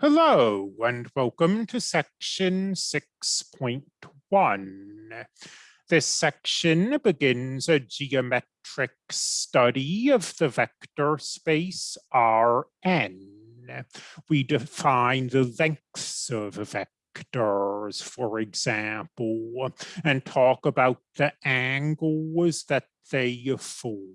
Hello and welcome to section 6.1. This section begins a geometric study of the vector space Rn. We define the lengths of vectors, for example, and talk about the angles that they form.